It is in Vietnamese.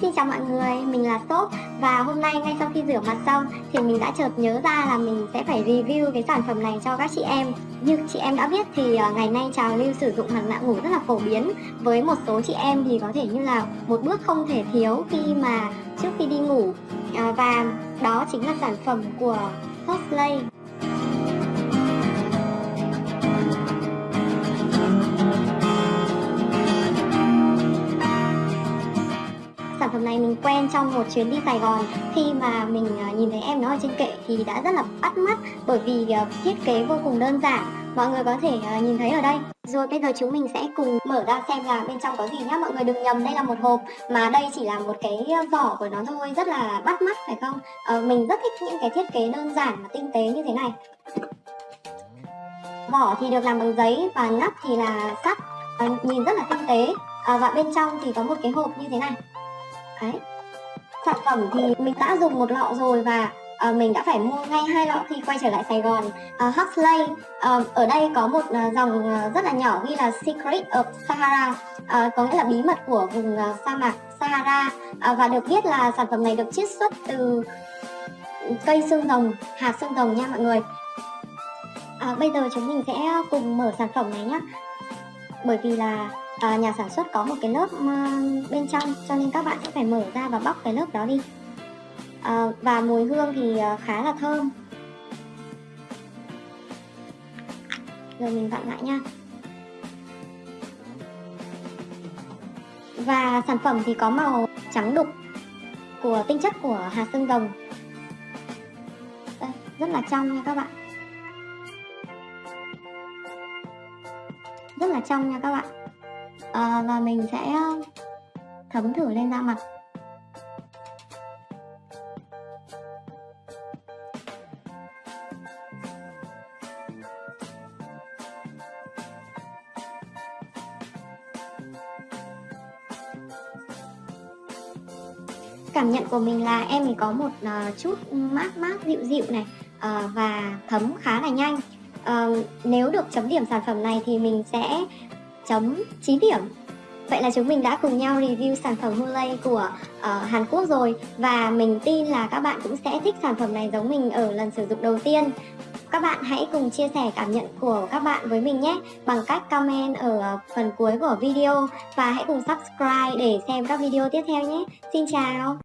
Xin chào mọi người, mình là Sốp và hôm nay ngay sau khi rửa mặt xong thì mình đã chợt nhớ ra là mình sẽ phải review cái sản phẩm này cho các chị em. Như chị em đã biết thì à, ngày nay trào lưu sử dụng mặt nạ ngủ rất là phổ biến. Với một số chị em thì có thể như là một bước không thể thiếu khi mà trước khi đi ngủ. À, và đó chính là sản phẩm của Sosplay. Này mình quen trong một chuyến đi Sài Gòn. Khi mà mình à, nhìn thấy em nó ở trên kệ thì đã rất là bắt mắt bởi vì à, thiết kế vô cùng đơn giản. Mọi người có thể à, nhìn thấy ở đây. Rồi bây giờ chúng mình sẽ cùng mở ra xem là bên trong có gì nhá. Mọi người đừng nhầm đây là một hộp mà đây chỉ là một cái vỏ của nó thôi. Rất là bắt mắt phải không? À, mình rất thích những cái thiết kế đơn giản và tinh tế như thế này. Vỏ thì được làm bằng giấy và nắp thì là sắt. À, nhìn rất là tinh tế. À, và bên trong thì có một cái hộp như thế này. Đấy. Sản phẩm thì mình đã dùng một lọ rồi và uh, mình đã phải mua ngay hai lọ khi quay trở lại Sài Gòn. Ờ, uh, Huxley uh, ờ, ở đây có một uh, dòng rất là nhỏ ghi là Secret of Sahara, uh, có nghĩa là bí mật của vùng uh, sa mạc Sahara uh, và được biết là sản phẩm này được chiết xuất từ cây xương rồng, hạt xương rồng nha mọi người. À, bây giờ chúng mình sẽ cùng mở sản phẩm này nhé bởi vì là à, nhà sản xuất có một cái lớp ờ, bên trong cho nên các bạn sẽ phải mở ra và bóc cái lớp đó đi. À, và mùi hương thì ờ, khá là thơm. Rồi mình vặn lại nha. Và sản phẩm thì có màu trắng đục của tinh chất của hạt xương rồng Đây, rất là trong nha các bạn. Rất là trong nha các bạn à, và mình sẽ ờ, thấm thử lên da mặt. Cảm nhận của mình là em ấy có một uh, chút mát mát dịu dịu này uh, và thấm khá là nhanh. Uh, nếu được chấm điểm sản phẩm này thì mình sẽ chấm 9 điểm Vậy là chúng mình đã cùng nhau review sản phẩm Hulay của uh, Hàn Quốc rồi Và mình tin là các bạn cũng sẽ thích sản phẩm này giống mình ở lần sử dụng đầu tiên các bạn hãy cùng chia sẻ cảm nhận của các bạn với mình nhé bằng cách comment ở phần cuối của video và hãy cùng subscribe để xem các video tiếp theo nhé. Xin chào!